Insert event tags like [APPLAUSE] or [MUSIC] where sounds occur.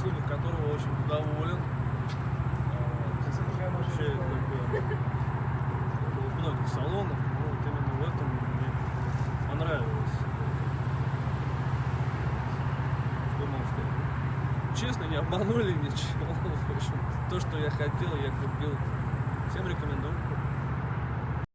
услугах которого очень доволен. Вообще, как бы, было в многих салонах, но вот именно в этом мне понравилось. Что могу сказать? Честно, не обманули ничего. [LAUGHS] В общем, то, что я хотел, я купил. Всем рекомендую.